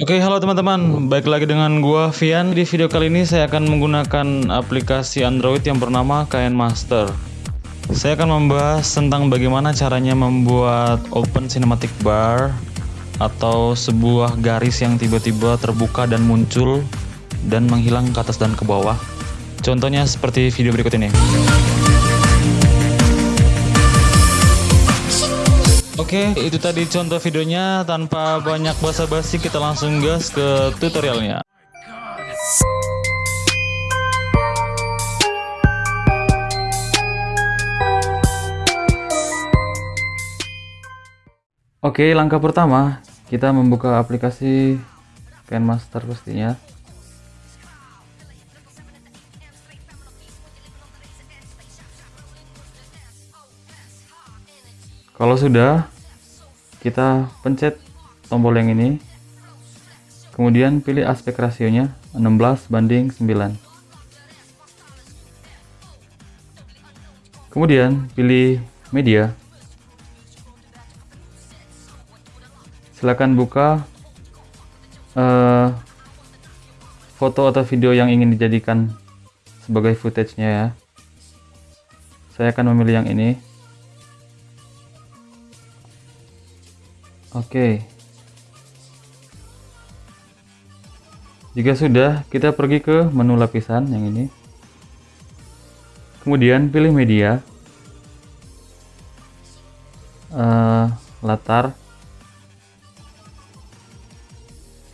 Oke, halo teman-teman. Baik lagi dengan gua Vian. Di video kali ini saya akan menggunakan aplikasi Android yang bernama KN Master. Saya akan membahas tentang bagaimana caranya membuat open cinematic bar atau sebuah garis yang tiba-tiba terbuka dan muncul dan menghilang ke atas dan ke bawah. Contohnya seperti video berikut ini. Oke, itu tadi contoh videonya. Tanpa banyak basa-basi, kita langsung gas ke tutorialnya. Oke, langkah pertama kita membuka aplikasi KineMaster pastinya. Kalau sudah, kita pencet tombol yang ini. Kemudian pilih aspek rasionya 16 banding 9. Kemudian pilih media. Silakan buka uh, foto atau video yang ingin dijadikan sebagai footage-nya ya. Saya akan memilih yang ini. Oke. Jika sudah, kita pergi ke menu lapisan yang ini. Kemudian pilih media. Uh, latar.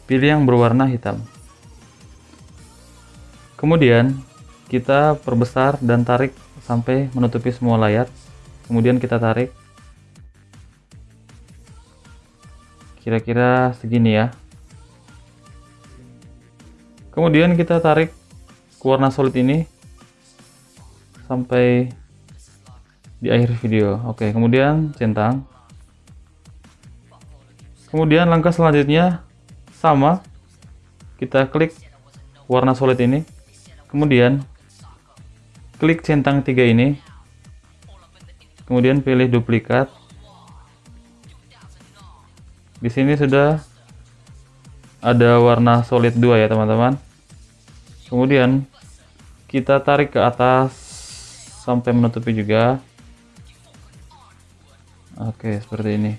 Pilih yang berwarna hitam. Kemudian kita perbesar dan tarik sampai menutupi semua layar. Kemudian kita tarik kira-kira segini ya. Kemudian kita tarik warna solid ini sampai di akhir video. Oke kemudian centang. Kemudian langkah selanjutnya sama. Kita klik warna solid ini. Kemudian klik centang tiga ini. Kemudian pilih duplikat di sini sudah ada warna solid 2 ya teman-teman. Kemudian kita tarik ke atas sampai menutupi juga. Oke seperti ini.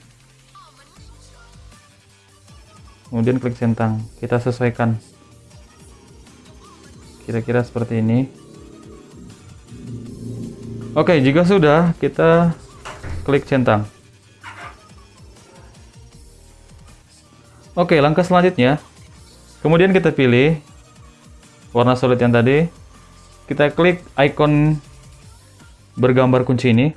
Kemudian klik centang kita sesuaikan. Kira-kira seperti ini. Oke jika sudah kita klik centang Oke, langkah selanjutnya. Kemudian kita pilih warna solid yang tadi. Kita klik icon bergambar kunci ini.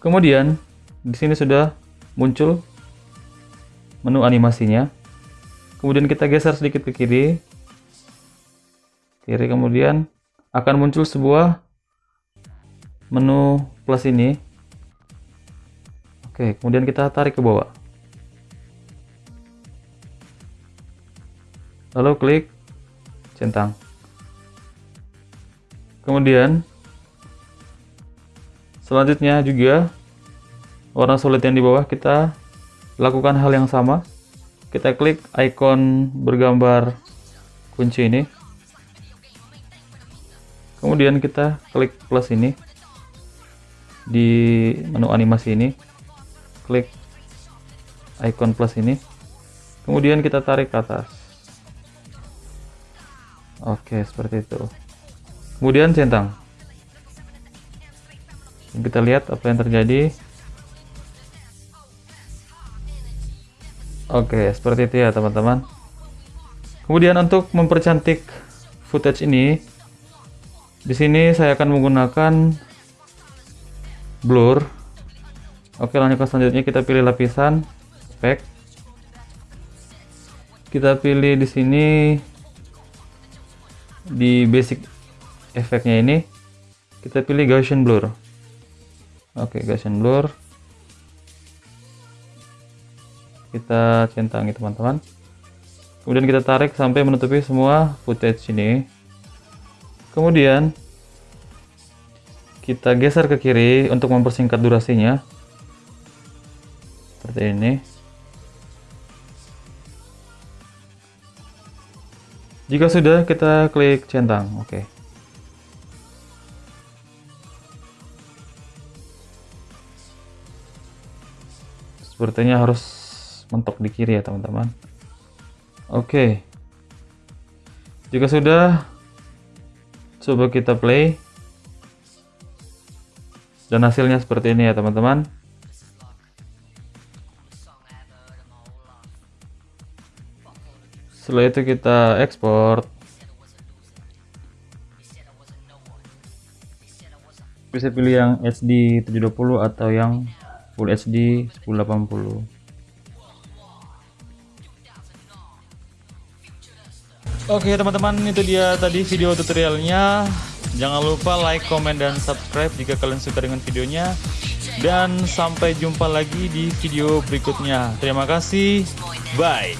Kemudian di sini sudah muncul menu animasinya. Kemudian kita geser sedikit ke kiri. Kiri kemudian akan muncul sebuah menu plus ini. Oke, kemudian kita tarik ke bawah. Lalu klik centang. Kemudian selanjutnya juga warna solid yang di bawah kita lakukan hal yang sama. Kita klik icon bergambar kunci ini. Kemudian kita klik plus ini di menu animasi ini. Klik icon plus ini. Kemudian kita tarik ke atas Oke, seperti itu. Kemudian centang. Kita lihat apa yang terjadi. Oke, seperti itu ya teman-teman. Kemudian untuk mempercantik footage ini, di sini saya akan menggunakan blur. Oke, lanjut ke selanjutnya kita pilih lapisan, spek. Kita pilih di sini di basic efeknya ini kita pilih Gaussian blur. Oke Gaussian blur. Kita centangi teman-teman. Kemudian kita tarik sampai menutupi semua footage ini. Kemudian kita geser ke kiri untuk mempersingkat durasinya. Seperti ini Jika sudah, kita klik centang. Oke. Sepertinya harus mentok di kiri ya, teman-teman. Oke. Jika sudah, coba kita play. Dan hasilnya seperti ini ya, teman-teman. Setelah itu kita ekspor. Bisa pilih yang HD 720 atau yang Full HD 1080 Oke teman-teman itu dia tadi video tutorialnya. Jangan lupa like, comment, dan subscribe jika kalian suka dengan videonya. Dan sampai jumpa lagi di video berikutnya. Terima kasih, bye